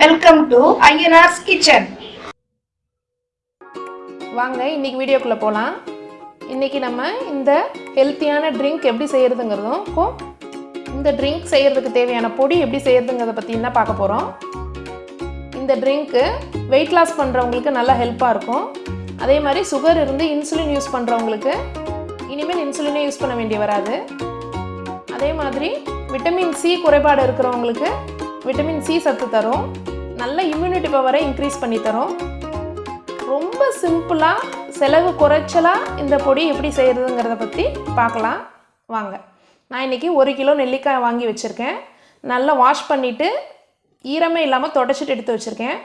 Welcome to Ayyanar's kitchen வாங்க இன்னைக்கு வீடியோக்குள்ளே போகலாம் இன்னைக்கு நம்ம இந்த ஹெல்த்தியான ட்ரிங்க் எப்படி செய்கிறதுங்கிறதும் இந்த ட்ரிங்க் செய்கிறதுக்கு தேவையான பொடி எப்படி செய்கிறதுங்கிறத பற்றி தான் பார்க்க போகிறோம் இந்த ட்ரிங்க்கு வெயிட் லாஸ் பண்ணுறவங்களுக்கு நல்லா ஹெல்ப்பாக இருக்கும். அதே மாதிரி சுகர் இருந்து இன்சுலின் யூஸ் பண்ணுறவங்களுக்கு இனிமேல் இன்சுலினே யூஸ் பண்ண வேண்டிய வராது. அதே மாதிரி விட்டமின் சி குறைபாடு இருக்கிறவங்களுக்கு விட்டமின் சி சத்து தரும். நல்ல இம்யூனிட்டி பவரை இன்க்ரீஸ் பண்ணி தரும். ரொம்ப சிம்பிளாக செலவு குறைச்சலாக இந்த பொடி எப்படி செய்கிறதுங்கிறத பற்றி பார்க்கலாம். வாங்க. நான் இன்றைக்கி ஒரு கிலோ நெல்லிக்காய் வாங்கி வச்சுருக்கேன். நல்லா வாஷ் பண்ணிவிட்டு ஈரமே இல்லாமல் தொடச்சிட்டு எடுத்து வச்சுருக்கேன்.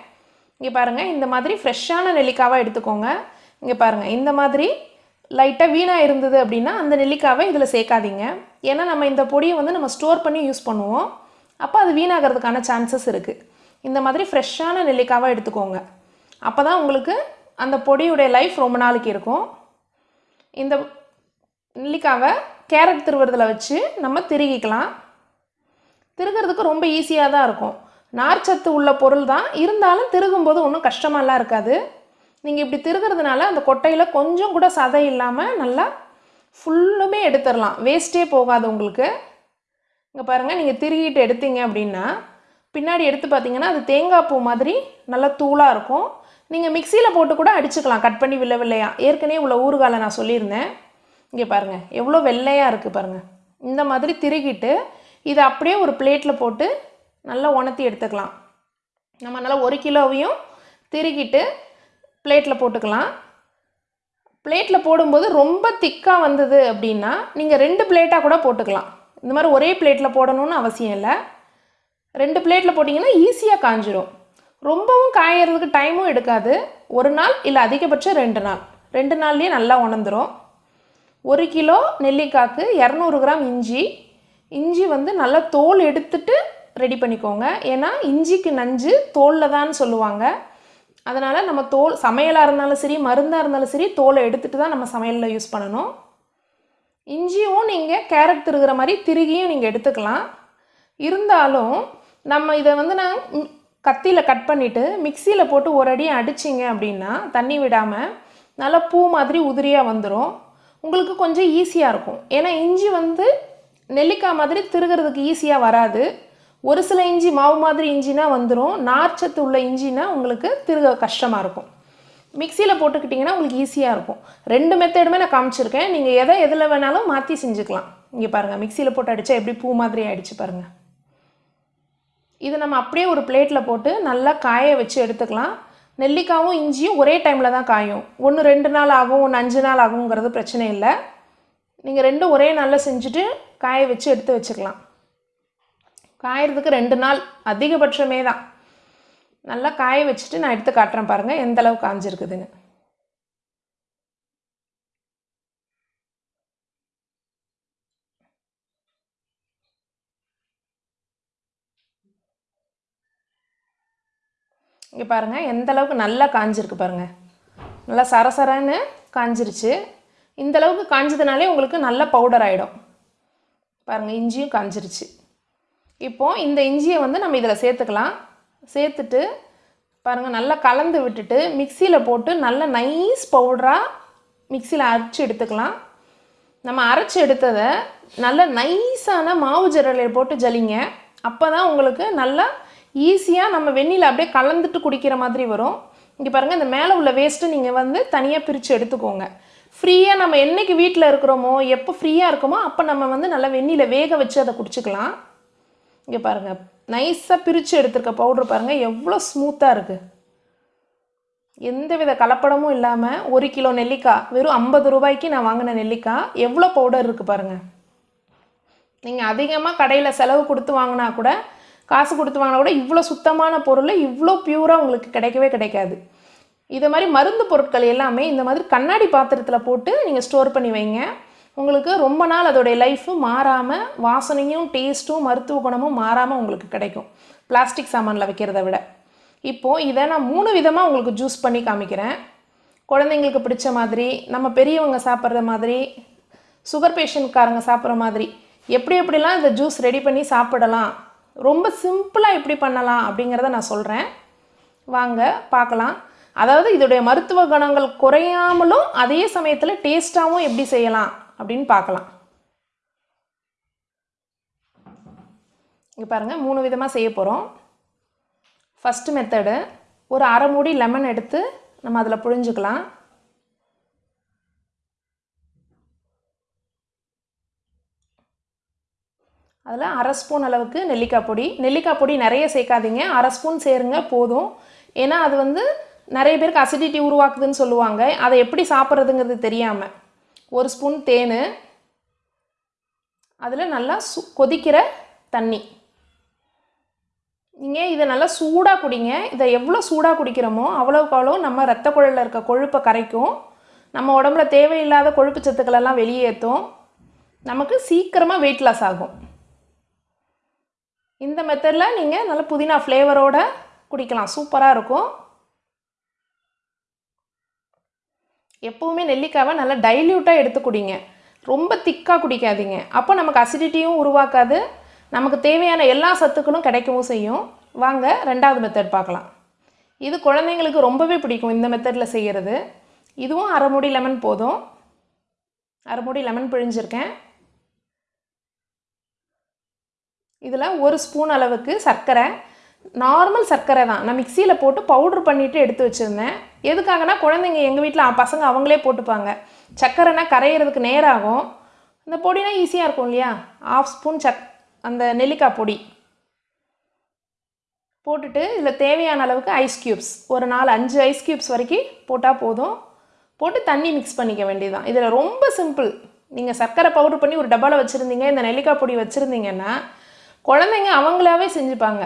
இங்கே பாருங்கள் இந்த மாதிரி ஃப்ரெஷ்ஷான நெல்லிக்காவாக எடுத்துக்கோங்க. இங்கே பாருங்கள் இந்த மாதிரி லைட்டாக வீணாக இருந்தது அப்படின்னா அந்த நெல்லிக்காவை இதில் சேர்க்காதீங்க. ஏன்னா நம்ம இந்த பொடியை வந்து நம்ம ஸ்டோர் பண்ணி யூஸ் பண்ணுவோம். அப்போ அது வீணாகிறதுக்கான சான்சஸ் இருக்குது இந்த மாதிரி ஃப்ரெஷ்ஷான நெல்லிக்காவாக எடுத்துக்கோங்க. அப்போ தான் உங்களுக்கு அந்த பொடியுடைய லைஃப் ரொம்ப நாளைக்கு இருக்கும். இந்த நெல்லிக்காவை கேரட் திருவுறதில் வச்சு நம்ம திருகிக்கலாம். திருகிறதுக்கு ரொம்ப ஈஸியாக தான் இருக்கும். நார்ச்சத்து உள்ள பொருள் தான். இருந்தாலும் திருகும்போது ஒன்றும் கஷ்டமாலாம் இருக்காது. நீங்கள் இப்படி திருகிறதுனால அந்த கொட்டையில் கொஞ்சம் கூட சதை இல்லாமல் நல்லா ஃபுல்லுமே எடுத்துடலாம் வேஸ்ட்டே போகாது உங்களுக்கு. இங்கே பாருங்கள் நீங்கள் திருகிட்டு எடுத்தீங்க அப்படின்னா பின்னாடி எடுத்து பார்த்தீங்கன்னா அது தேங்காய் பூ மாதிரி நல்லா தூளாக இருக்கும். நீங்கள் மிக்சியில் போட்டு கூட அடிச்சுக்கலாம். கட் பண்ணி வில்ல வில்லையா? ஏற்கனவே உள்ள ஊறுகாலை நான் சொல்லியிருந்தேன். இங்கே பாருங்கள் எவ்வளோ வெள்ளையாக இருக்குது பாருங்கள் இந்த மாதிரி திருகிட்டு இதை அப்படியே ஒரு பிளேட்டில் போட்டு நல்லா உணர்த்தி எடுத்துக்கலாம். நம்ம நல்லா ஒரு கிலோவையும் திருகிட்டு பிளேட்டில் போட்டுக்கலாம். பிளேட்டில் போடும்போது ரொம்ப திக்காக வந்தது அப்படின்னா நீங்கள் ரெண்டு பிளேட்டாக கூட போட்டுக்கலாம். இந்த மாதிரி ஒரே பிளேட்டில் போடணும்னு அவசியம் இல்லை. ரெண்டு பிளேட்டில் போட்டிங்கன்னா ஈஸியாக காஞ்சிரும். ரொம்பவும் காயறதுக்கு டைமும் எடுக்காது. ஒரு நாள் இல்லை அதிகபட்சம் ரெண்டு நாள். ரெண்டு நாள்லேயே நல்லா உணர்ந்துடும் ஒரு கிலோ நெல்லிக்காய்க்கு இரநூறு கிராம் இஞ்சி. இஞ்சி வந்து நல்லா தோல் எடுத்துட்டு ரெடி பண்ணிக்கோங்க. ஏன்னா இஞ்சிக்கு நஞ்சு தோலில் தான் சொல்லுவாங்க. அதனால் நம்ம தோல் சமையலாக இருந்தாலும் சரி மருந்தாக இருந்தாலும் சரி தோலை எடுத்துகிட்டு தான் நம்ம சமையலில் யூஸ் பண்ணணும். இஞ்சியும் நீங்கள் கேரட் திருகிற மாதிரி திருகியும் நீங்கள் எடுத்துக்கலாம். இருந்தாலும் நம்ம இதை வந்து நான் கத்தியில் கட் பண்ணிவிட்டு மிக்சியில் போட்டு ஒரு அடி அடிச்சிங்க அப்படின்னா தண்ணி விடாமல் நல்லா பூ மாதிரி உதிரியாக வந்துடும் உங்களுக்கு கொஞ்சம் ஈஸியாக இருக்கும். ஏன்னா இஞ்சி வந்து நெல்லிக்காய் மாதிரி திருகிறதுக்கு ஈஸியாக வராது. ஒரு சில இஞ்சி மாவு மாதிரி இஞ்சினா வந்துடும் நார்ச்சத்து உள்ள இஞ்சினா உங்களுக்கு திருக கஷ்டமாக இருக்கும். மிக்சியில் போட்டுக்கிட்டிங்கன்னா உங்களுக்கு ஈஸியாக இருக்கும். ரெண்டு மெத்தடுமே நான் காமிச்சிருக்கேன். நீங்கள் எதை எதில் வேணாலும் மாற்றி செஞ்சுக்கலாம். இங்கே பாருங்கள் மிக்சியில் போட்டு அடித்தா எப்படி பூ மாதிரி ஆகிடுச்சு பாருங்கள் இது நம்ம அப்படியே ஒரு பிளேட்டில் போட்டு நல்லா காய வச்சு எடுத்துக்கலாம். நெல்லிக்காவும் இஞ்சியும் ஒரே டைமில் தான் காயும். ஒன்று ரெண்டு நாள் ஆகும் ஒன்று அஞ்சு நாள் ஆகுங்கிறது பிரச்சனை இல்லை. நீங்கள் ரெண்டும் ஒரே நாளில் செஞ்சுட்டு காய வச்சு எடுத்து வச்சுக்கலாம். காயறதுக்கு ரெண்டு நாள் அதிகபட்சமே தான். நல்லா காய வச்சுட்டு நான் எடுத்து காட்டுறேன் பாருங்கள் எந்தளவு காஞ்சிருக்குதுன்னு. இங்கே பாருங்கள் எந்த அளவுக்கு நல்லா காஞ்சிருக்கு பாருங்கள் நல்லா சரசரன்னு காஞ்சிருச்சு. இந்த அளவுக்கு காஞ்சதுனாலே உங்களுக்கு நல்ல பவுடர் ஆகிடும் பாருங்கள் இஞ்சியும் காஞ்சிருச்சு. இப்போது இந்த இஞ்சியை வந்து நம்ம இதில் சேர்த்துக்கலாம். சேர்த்துட்டு பாருங்கள் நல்லா கலந்து விட்டுட்டு மிக்சியில் போட்டு நல்ல நைஸ் பவுடராக மிக்சியில் அரைச்சி எடுத்துக்கலாம். நம்ம அரைச்சி எடுத்ததை நல்ல நைஸான மாவு ஜரலை போட்டு ஜலிங்க. அப்போ தான் உங்களுக்கு நல்லா ஈஸியாக நம்ம வெந்நில அப்படியே கலந்துட்டு குடிக்கிற மாதிரி வரும். இங்கே பாருங்கள் இந்த மேலே உள்ள வேஸ்ட்டு நீங்கள் வந்து தனியாக பிரித்து எடுத்துக்கோங்க. ஃப்ரீயாக நம்ம என்றைக்கு வீட்டில் இருக்கிறோமோ எப்போ ஃப்ரீயாக இருக்கோமோ அப்போ நம்ம வந்து நல்லா வெந்நில வேக வச்சு அதை குடிச்சிக்கலாம். இங்கே பாருங்கள் நைஸாக பிரித்து எடுத்துருக்க பவுட்ரு பாருங்கள் எவ்வளோ ஸ்மூத்தாக இருக்குது எந்த வித கலப்படமும் இல்லாமல் ஒரு கிலோ நெல்லிக்காய் வெறும் ஐம்பது ரூபாய்க்கு நான் வாங்கின நெல்லிக்காய் எவ்வளோ பவுடர் இருக்குது பாருங்கள் நீங்கள் அதிகமாக கடையில் செலவு கொடுத்து வாங்கினா கூட காசு கொடுத்து வாங்கினா கூட இவ்வளோ சுத்தமான பொருள் இவ்வளோ பியூராக உங்களுக்கு கிடைக்கவே கிடைக்காது. இதை மாதிரி மருந்து பொருட்கள் எல்லாமே இந்த மாதிரி கண்ணாடி பாத்திரத்தில் போட்டு நீங்கள் ஸ்டோர் பண்ணி வைங்க. உங்களுக்கு ரொம்ப நாள் அதோடைய லைஃபு மாறாமல் வாசனையும் டேஸ்ட்டும் மருத்துவ குணமும் மாறாமல் உங்களுக்கு கிடைக்கும். பிளாஸ்டிக் சாமானில் வைக்கிறத விட. இப்போது இதை நான் மூணு விதமாக உங்களுக்கு ஜூஸ் பண்ணி காமிக்கிறேன். குழந்தைங்களுக்கு பிடிச்ச மாதிரி நம்ம பெரியவங்க சாப்பிட்ற மாதிரி சுகர் பேஷண்ட்காரங்க சாப்பிட்ற மாதிரி எப்படி எப்படிலாம் இந்த ஜூஸ் ரெடி பண்ணி சாப்பிடலாம் ரொம்ப சிம்பிளாக எப்படி பண்ணலாம் அப்படிங்கிறத நான் சொல்கிறேன் வாங்க பார்க்கலாம். அதாவது இதோடைய மருத்துவ குணங்கள் குறையாமலும் அதே சமயத்தில் டேஸ்ட்டாகவும் எப்படி செய்யலாம் அப்படின்னு பார்க்கலாம். இங்கே பாருங்கள் மூணு விதமாக செய்ய போகிறோம் ஃபஸ்ட்டு மெத்தடு ஒரு அரை மூடி லெமன் எடுத்து நம்ம அதில் புழிஞ்சுக்கலாம். அதில் அரை ஸ்பூன் அளவுக்கு நெல்லிக்காய் பொடி. நெல்லிக்காய் பொடி நிறைய சேர்க்காதீங்க. அரை ஸ்பூன் சேருங்க போதும். ஏன்னா அது வந்து நிறைய பேருக்கு அசிடிட்டி உருவாக்குதுன்னு சொல்லுவாங்க. அதை எப்படி சாப்பிட்றதுங்கிறது தெரியாமல் ஒரு ஸ்பூன் தேன். அதில் நல்லா சு கொதிக்கிற தண்ணி. நீங்கள் இதை நல்லா சூடாக குடிங்க. இதை எவ்வளோ சூடாக குடிக்கிறோமோ அவ்வளோக்கு அவ்வளோ நம்ம ரத்த குழலில் இருக்க கொழுப்பை கரைக்கும். நம்ம உடம்புல தேவையில்லாத கொழுப்பு சத்துக்களெல்லாம் வெளியேற்றும் நமக்கு சீக்கிரமாக வெயிட் லாஸ் ஆகும். இந்த மெத்தடில் நீங்கள் நல்ல புதினா ஃப்ளேவரோட குடிக்கலாம். சூப்பராக இருக்கும். எப்போவுமே நெல்லிக்காவை நல்லா டைல்யூட்டாக எடுத்து குடிங்க. ரொம்ப திக்காக குடிக்காதீங்க. அப்போ நமக்கு அசிடிட்டியும் உருவாக்காது. நமக்கு தேவையான எல்லா சத்துக்களும் கிடைக்கவும் செய்யும். வாங்க ரெண்டாவது மெத்தட் பார்க்கலாம். இது குழந்தைங்களுக்கு ரொம்பவே பிடிக்கும் இந்த மெத்தடில் செய்கிறது இதுவும் அரைமுடி லெமன் போதும். அரைமுடி லெமன் பிழிஞ்சிருக்கேன். இதில் ஒரு ஸ்பூன் அளவுக்கு சர்க்கரை. நார்மல் சர்க்கரை தான். நான் மிக்சியில் போட்டு பவுட்ரு பண்ணிவிட்டு எடுத்து வச்சுருந்தேன். எதுக்காகனா குழந்தைங்க எங்கள் வீட்டில் பசங்க அவங்களே போட்டுப்பாங்க. சர்க்கரைனா கரையிறதுக்கு நேராகும் இந்த பொடினா ஈஸியாக இருக்கும் இல்லையா? ஆஃப் ஸ்பூன் சக் அந்த நெல்லிக்காய் பொடி. போட்டுட்டு இதில் தேவையான அளவுக்கு ஐஸ் க்யூப்ஸ் ஒரு நாலு அஞ்சு ஐஸ் க்யூப்ஸ் வரைக்கும் போட்டால் போதும். போட்டு தண்ணி மிக்ஸ் பண்ணிக்க வேண்டியதுதான். இதில் ரொம்ப சிம்பிள் நீங்கள் சர்க்கரை பவுடர் பண்ணி ஒரு டப்பாவில் வச்சுருந்தீங்க இந்த நெல்லிக்காய் பொடி வச்சுருந்தீங்கன்னா குழந்தைங்க அவங்களாவே செஞ்சுப்பாங்க.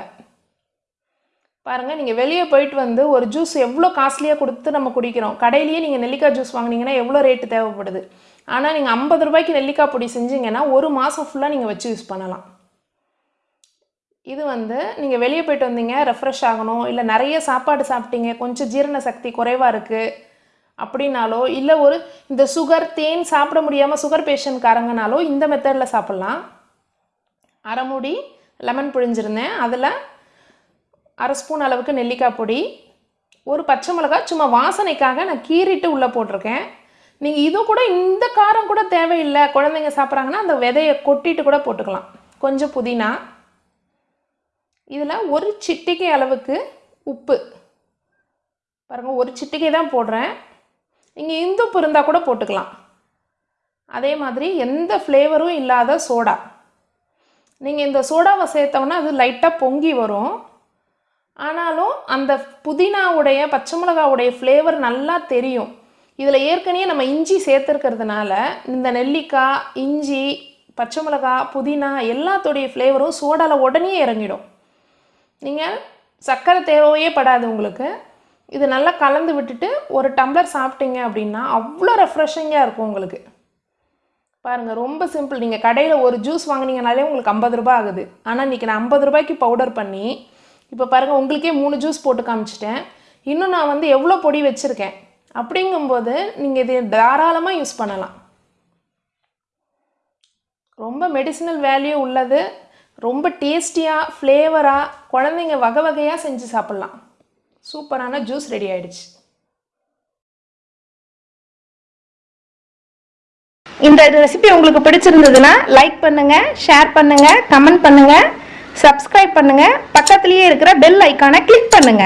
பாருங்கள் நீங்கள் வெளியே போயிட்டு வந்து ஒரு ஜூஸ் எவ்வளோ காஸ்ட்லியாக கொடுத்து நம்ம குடிக்கிறோம். கடையிலேயே நீங்கள் நெல்லிக்காய் ஜூஸ் வாங்கினீங்கன்னா எவ்வளோ ரேட்டு தேவைப்படுது. ஆனால் நீங்கள் ஐம்பது ரூபாய்க்கு நெல்லிக்காய் பொடி செஞ்சீங்கன்னா ஒரு மாதம் ஃபுல்லாக நீங்கள் வச்சு யூஸ் பண்ணலாம். இது வந்து நீங்கள் வெளியே போயிட்டு வந்தீங்க ரெஃப்ரெஷ் ஆகணும் இல்லை நிறைய சாப்பாடு சாப்பிட்டீங்க கொஞ்சம் ஜீரண சக்தி குறைவாக இருக்குது அப்படின்னாலோ இல்லை ஒரு இந்த சுகர் தேன் சாப்பிட முடியாமல் சுகர் பேஷண்ட்காரங்கனாலோ இந்த மெத்தடில் சாப்பிட்லாம். அரை மூடி லெமன் புழிஞ்சிருந்தேன். அதில் அரை ஸ்பூன் அளவுக்கு நெல்லிக்காய் பொடி ஒரு பச்சை மிளகாய் சும்மா வாசனைக்காக நான் கீறிட்டு உள்ளே போட்டிருக்கேன். நீங்கள் இது கூட இந்த காரம் கூட தேவையில்லை. குழந்தைங்க சாப்பிட்றாங்கன்னா அந்த விதையை கொட்டிட்டு கூட போட்டுக்கலாம். கொஞ்சம் புதினா. இதில் ஒரு சிட்டிகை அளவுக்கு உப்பு. பாருங்கள் ஒரு சிட்டிகை தான் போடுறேன். நீங்கள் இந்துப்பு இருந்தால் கூட போட்டுக்கலாம். அதே மாதிரி எந்த ஃப்ளேவரும் இல்லாத சோடா. நீங்கள் இந்த சோடாவை சேர்த்தோன்னா அது லைட்டாக பொங்கி வரும். ஆனாலும் அந்த புதினாவுடைய பச்சை மிளகாவுடைய ஃப்ளேவர் நல்லா தெரியும். இதில் ஏற்கனவே நம்ம இஞ்சி சேர்த்துருக்கிறதுனால இந்த நெல்லிக்காய் இஞ்சி பச்சை மிளகா புதினா எல்லாத்தோடைய ஃப்ளேவரும் சோடாவில் உடனே இறங்கிடும். நீங்கள் சர்க்கரை தேவையே படாது உங்களுக்கு. இது நல்லா கலந்து விட்டுட்டு ஒரு டம்ளர் சாப்பிட்டீங்க அப்படின்னா அவ்வளோ ரெஃப்ரெஷிங்காக இருக்கும் உங்களுக்கு. பாருங்கள் ரொம்ப சிம்பிள் நீங்கள் கடையில் ஒரு ஜூஸ் வாங்கினீங்கனாலே உங்களுக்கு ஐம்பது ரூபாய் ஆகுது. ஆனால் இன்றைக்கி நான் ஐம்பது ரூபாய்க்கு பவுடர் பண்ணி இப்போ பாருங்கள் உங்களுக்கே மூணு ஜூஸ் போட்டு காமிச்சிட்டேன். இன்னும் நான் வந்து எவ்வளோ பொடி வச்சுருக்கேன்? அப்படிங்கும்போது நீங்கள் இது தாராளமாக யூஸ் பண்ணலாம். ரொம்ப மெடிசினல் வேல்யூ உள்ளது. ரொம்ப டேஸ்டியாக ஃப்ளேவராக குழந்தைங்க வகை வகையாக செஞ்சு சாப்பிட்லாம். சூப்பரான ஜூஸ் ரெடி ஆகிடுச்சு இந்த ரெசிபி உங்களுக்கு பிடிச்சிருந்ததுன்னா லைக் பண்ணுங்க ஷேர் பண்ணுங்க கமெண்ட் பண்ணுங்க சப்ஸ்கிரைப் பண்ணுங்க. பக்கத்துலேயே இருக்கிற பெல் ஐக்கானை கிளிக் பண்ணுங்க.